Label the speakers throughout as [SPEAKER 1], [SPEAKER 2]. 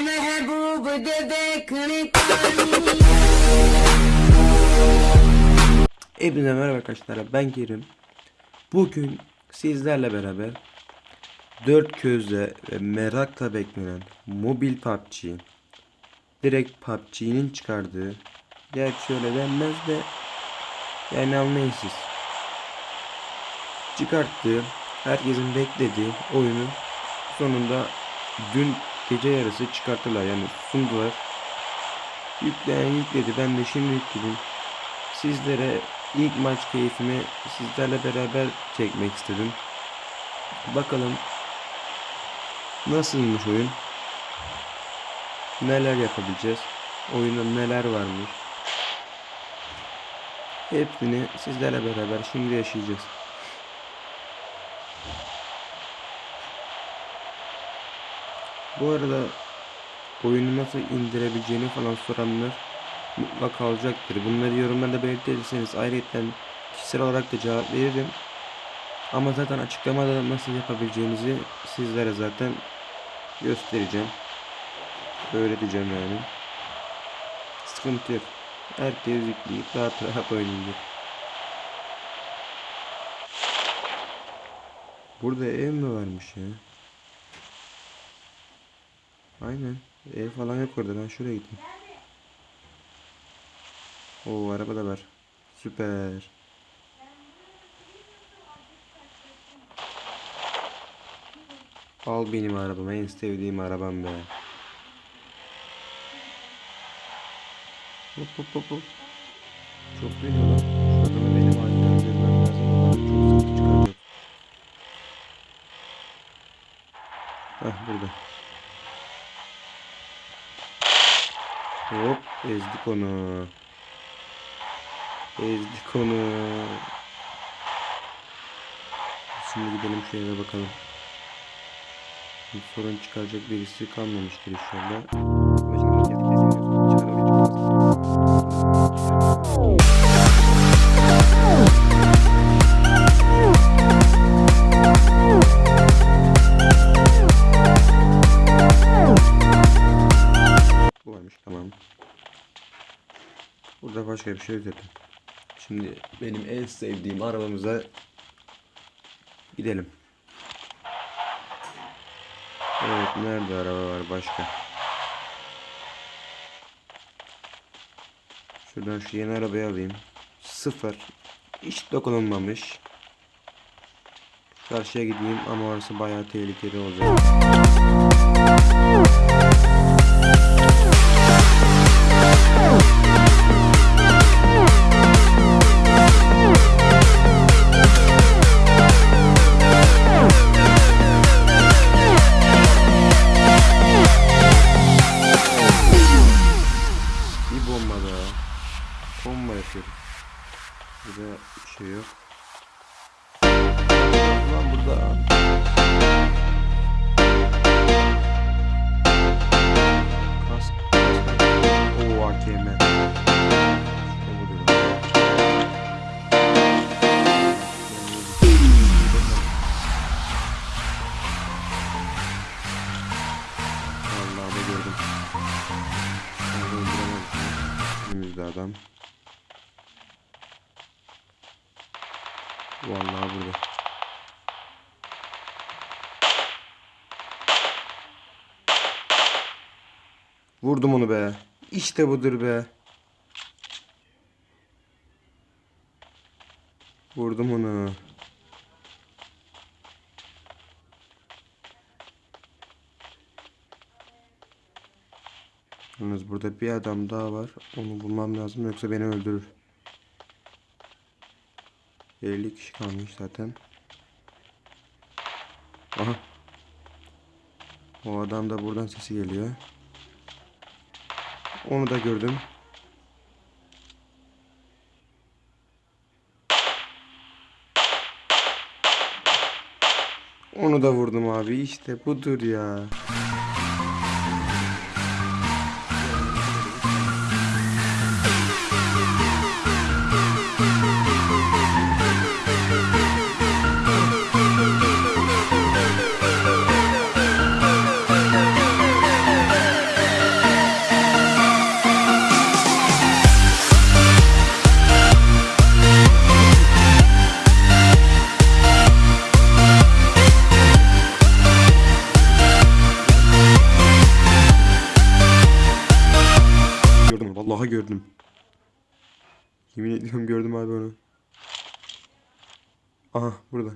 [SPEAKER 1] महबूब दे देखने को
[SPEAKER 2] Hepinize merhaba arkadaşlar ben Kerim. Bugün sizlerle beraber dört gözle ve merakla beklenen mobil PUBG direkt PUBG'nin çıkardığı gerçi öyle denmez de yani anlayın siz çıkarttığı herkesin beklediği oyunu sonunda dün gece yarısı çıkarttılar yani sundular yükleyen yükledi ben de şimdi yükledim sizlere ilk maç keyfimi sizlerle beraber çekmek istedim. Bakalım nasılmış oyun? Neler yapabileceğiz? Oyunda neler varmış? Hepsini sizlerle beraber şimdi yaşayacağız. Bu arada oyunu nasıl indirebileceğini falan soranlar mutlaka olacaktır. Bunları yorumlarda belirtirseniz ayrıca kişisel olarak da cevap veririm. Ama zaten açıklamada nasıl yapabileceğinizi sizlere zaten göstereceğim. Öğreteceğim yani. Sıkıntı yok. Herkes yükleyip rahat rahat oynayacak. Burada ev mi varmış ya? Aynen. Ev falan yok orada. Ben şuraya gideyim. O araba da var. Süper. Al benim arabamı. En sevdiğim arabam be. Hop hop hop hop. Çok dönüyor lan. Hop ezdik onu. Ezdik onu. Şimdi gidelim şu eve bakalım. Bir sorun çıkaracak birisi kalmamıştır inşallah. Başka bir. Çağrı başka bir şey zaten. Şimdi benim en sevdiğim arabamıza gidelim. Evet nerede araba var başka? Şuradan şu yeni arabayı alayım. Sıfır. Hiç dokunulmamış. Karşıya gideyim ama orası bayağı tehlikeli olacak. Vurdum onu be. İşte budur be. Vurdum onu. Yalnız burada bir adam daha var. Onu bulmam lazım yoksa beni öldürür. 50 kişi kalmış zaten. Aha. O adam da buradan sesi geliyor. Onu da gördüm. Onu da vurdum abi. İşte budur ya. Yemin ediyorum gördüm abi onu. Aha burada.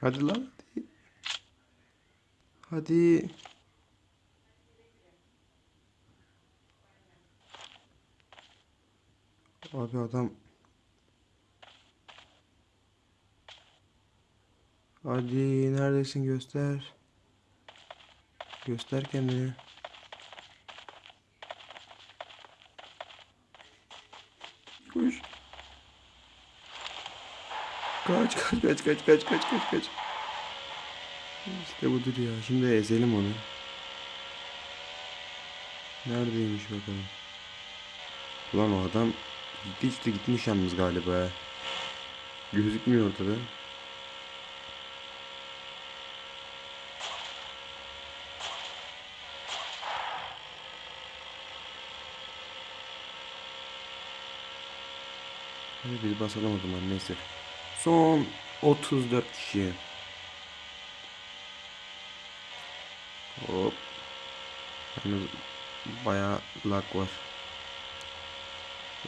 [SPEAKER 2] Hadi lan hadi. Abi adam Hadi neredesin göster. Göster kendini. Koş. Kaç kaç kaç kaç kaç kaç kaç kaç. İşte budur ya. Şimdi ezelim onu. Neredeymiş bakalım. Ulan o adam gitti işte gitmiş yalnız galiba. Gözükmüyor ortada. Basalım o zaman neyse. Son 34 kişi. Hop. Yalnız bayağı lag var.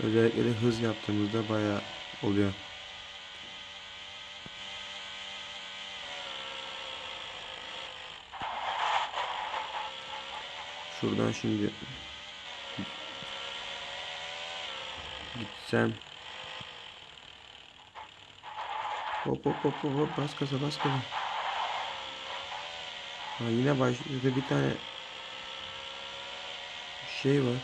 [SPEAKER 2] Özellikle de hız yaptığımızda bayağı oluyor. Şuradan şimdi gitsem Hop hop hop hop bas gaza bas gaza. Ha yine başladı bir tane şey var.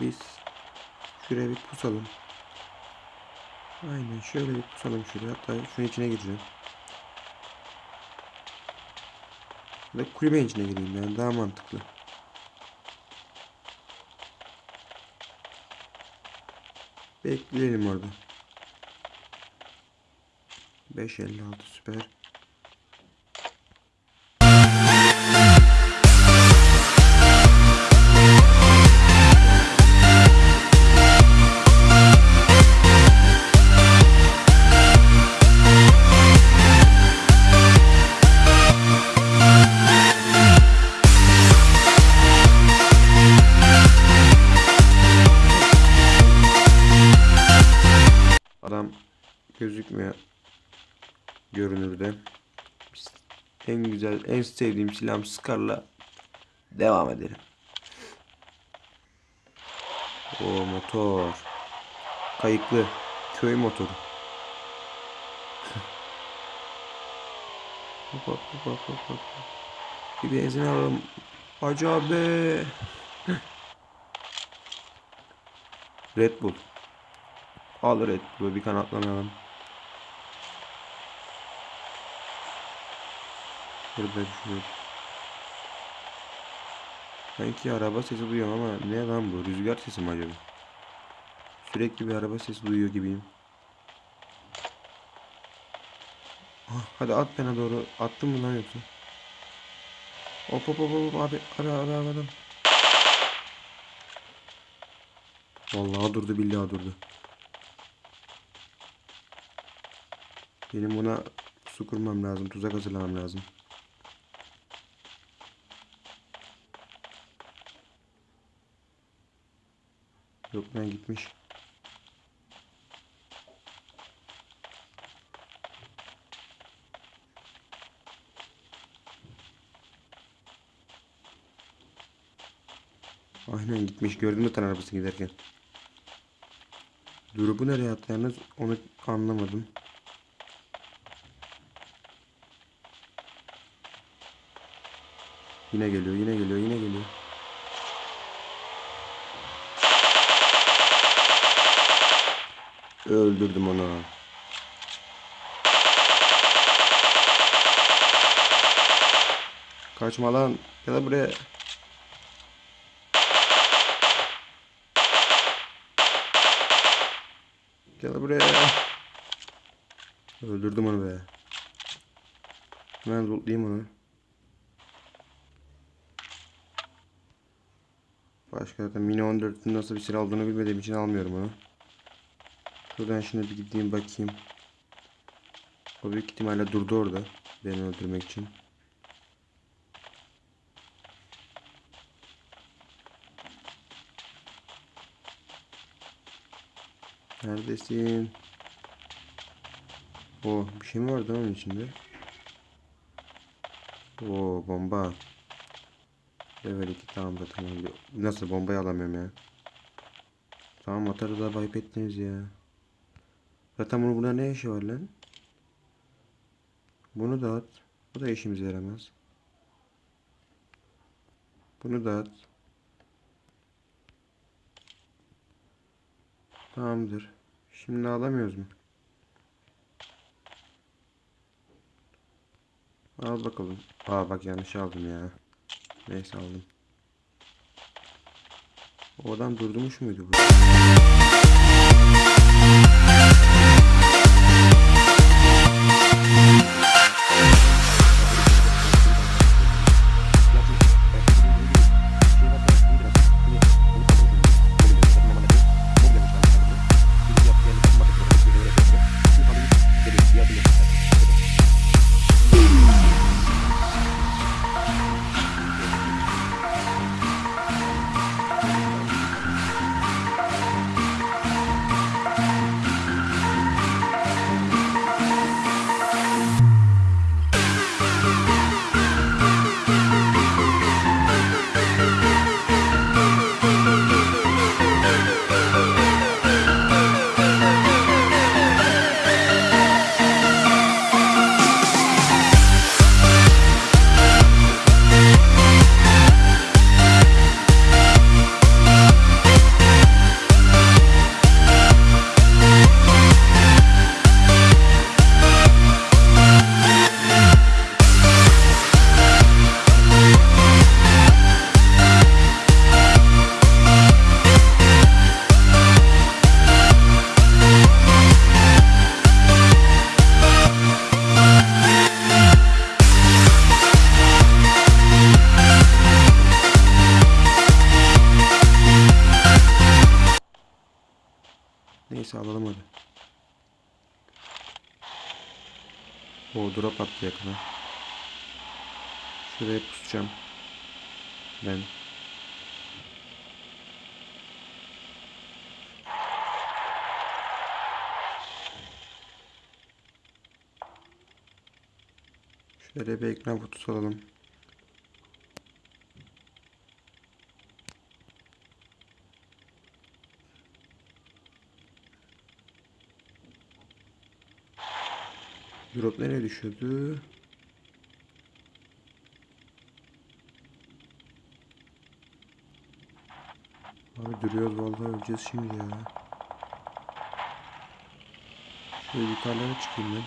[SPEAKER 2] Biz şuraya bir pusalım. Aynen şöyle bir pusalım şuraya. Hatta şunun içine gireceğim. Ya da kulübenin içine gireyim yani daha mantıklı. Bekleyelim orada. 556 süper. Adam gözükmüyor görünürde. En güzel, en sevdiğim silahım Scar'la devam edelim. O motor. Kayıklı. Köy motoru. hop hop hop hop hop. Bir benzin alalım. Hacı abi. Red Bull. Al Red Bull'u bir kanatlamayalım. Burada düşüyor. Sanki araba sesi duyuyorum ama ne lan bu? Rüzgar sesi mi acaba? Sürekli bir araba sesi duyuyor gibiyim. Ah, hadi at bana doğru. Attın mı lan yoksa? Hop hop hop hop abi ara ara ara adam. Vallahi durdu billahi durdu. Benim buna su kurmam lazım. Tuzak hazırlamam lazım. Yok ben gitmiş. Aynen gitmiş. Gördün mü tan arabası giderken. Durubu nereye attı onu anlamadım. Yine geliyor, yine geliyor, yine geliyor. Öldürdüm onu. Kaçma lan. Gel buraya. Gel buraya. Öldürdüm onu be. Hemen lootlayayım onu. Başka da Mini 14'ün nasıl bir silah olduğunu bilmediğim için almıyorum onu. Şuradan şimdi bir gideyim bakayım. O büyük ihtimalle durdu orada. Beni öldürmek için. Neredesin? O bir şey mi vardı onun içinde? O bomba. Level 2 tamam da tamam. Nasıl bombayı alamıyorum ya. Tamam atarız da ayıp ettiniz ya. Zaten bunu buna ne işi var lan? Bunu da at. Bu da işimize yaramaz. Bunu da at. Tamamdır. Şimdi alamıyoruz mu? Al bakalım. Aa bak yanlış aldım ya. Neyse aldım. O adam durdurmuş muydu bu? Şuraya pusacağım. Ben. Şöyle bir ekran kutusu alalım. Drop nereye düşüyordu? Abi duruyoruz vallahi öleceğiz şimdi ya. Şöyle yukarılara çıkayım ben.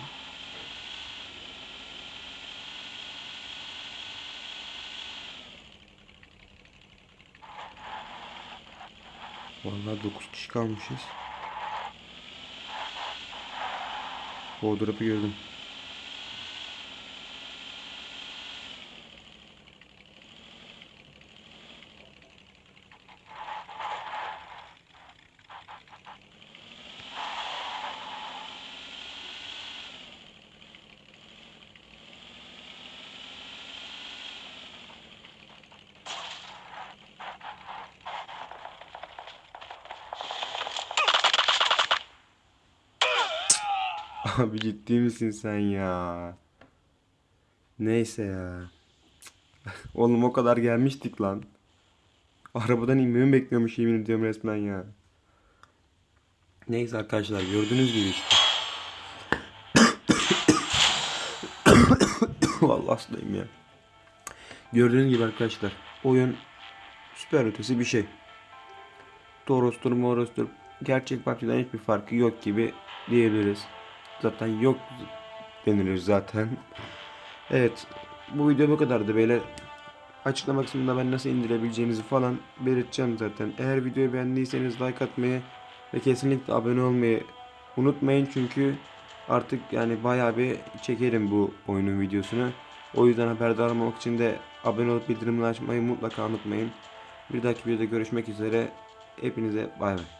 [SPEAKER 2] Vallahi 9 kişi kalmışız. Drop'u gördüm. Abi ciddi misin sen ya? Neyse ya. Oğlum o kadar gelmiştik lan. Arabadan inmemi bekliyormuş yemin ediyorum resmen ya. Neyse arkadaşlar gördüğünüz gibi işte. Vallahi hastayım ya. Gördüğünüz gibi arkadaşlar oyun süper ötesi bir şey. Toros'tur moros'tur gerçek PUBG'den hiçbir farkı yok gibi diyebiliriz. Zaten yok denilir zaten. Evet bu video bu kadardı beyler. Açıklama kısmında ben nasıl indirebileceğinizi falan belirteceğim zaten. Eğer videoyu beğendiyseniz like atmayı ve kesinlikle abone olmayı unutmayın çünkü artık yani bayağı bir çekerim bu oyunun videosunu. O yüzden haberdar olmak için de abone olup bildirimleri açmayı mutlaka unutmayın. Bir dahaki videoda görüşmek üzere. Hepinize bay bay.